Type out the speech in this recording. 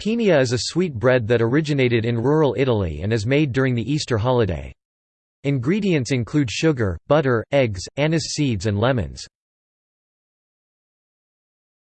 Pinia is a sweet bread that originated in rural Italy and is made during the Easter holiday. Ingredients include sugar, butter, eggs, anise seeds and lemons.